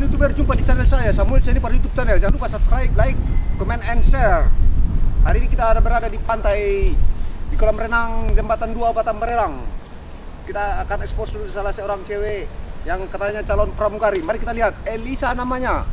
kawan youtuber jumpa di channel saya Samuel Seni pada YouTube channel. Jangan lupa subscribe, like, comment, and share. Hari ini kita ada berada di pantai di kolam renang jembatan 2 Batam Berenang. Kita akan ekspos dulu salah seorang cewek yang katanya calon pramugari. Mari kita lihat Elisa namanya.